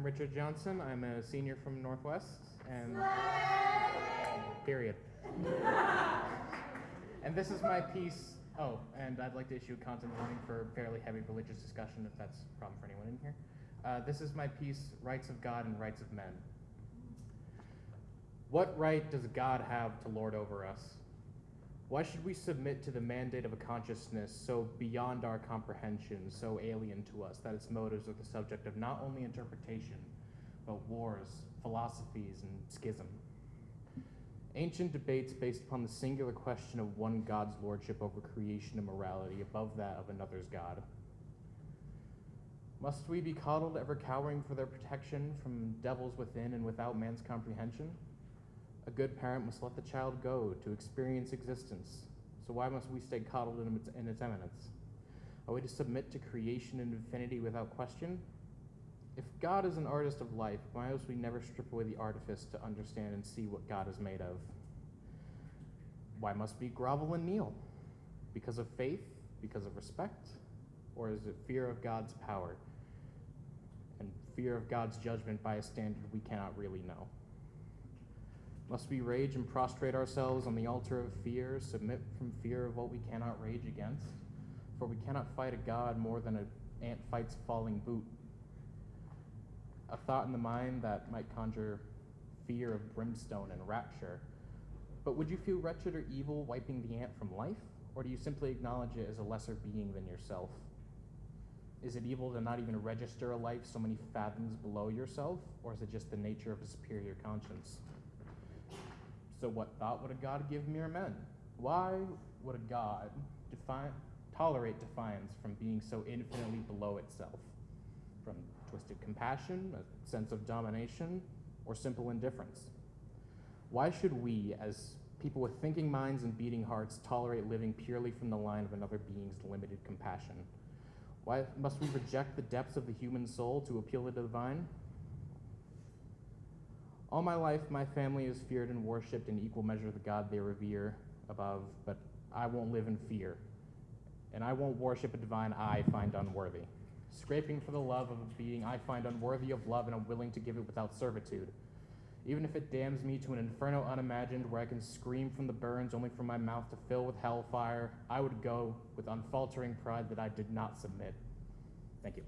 I'm Richard Johnson. I'm a senior from Northwest, and period. and this is my piece. Oh, and I'd like to issue a content warning for fairly heavy religious discussion, if that's a problem for anyone in here. Uh, this is my piece, Rights of God and Rights of Men. What right does God have to lord over us? Why should we submit to the mandate of a consciousness so beyond our comprehension, so alien to us, that its motives are the subject of not only interpretation, but wars, philosophies, and schism? Ancient debates based upon the singular question of one God's lordship over creation and morality above that of another's God. Must we be coddled, ever cowering for their protection from devils within and without man's comprehension? A good parent must let the child go to experience existence. So why must we stay coddled in its, in its eminence? Are we to submit to creation and infinity without question? If God is an artist of life, why must we never strip away the artifice to understand and see what God is made of? Why must we grovel and kneel? Because of faith? Because of respect? Or is it fear of God's power and fear of God's judgment by a standard we cannot really know? Must we rage and prostrate ourselves on the altar of fear, submit from fear of what we cannot rage against? For we cannot fight a God more than an ant fights a falling boot. A thought in the mind that might conjure fear of brimstone and rapture. But would you feel wretched or evil wiping the ant from life? Or do you simply acknowledge it as a lesser being than yourself? Is it evil to not even register a life so many fathoms below yourself? Or is it just the nature of a superior conscience? So what thought would a God give mere men? Why would a God define, tolerate defiance from being so infinitely below itself? From twisted compassion, a sense of domination, or simple indifference? Why should we, as people with thinking minds and beating hearts, tolerate living purely from the line of another being's limited compassion? Why must we reject the depths of the human soul to appeal to the divine? All my life, my family has feared and worshipped in equal measure the God they revere above, but I won't live in fear. And I won't worship a divine I find unworthy. Scraping for the love of a being I find unworthy of love and I'm willing to give it without servitude. Even if it damns me to an inferno unimagined where I can scream from the burns only for my mouth to fill with hellfire, I would go with unfaltering pride that I did not submit. Thank you.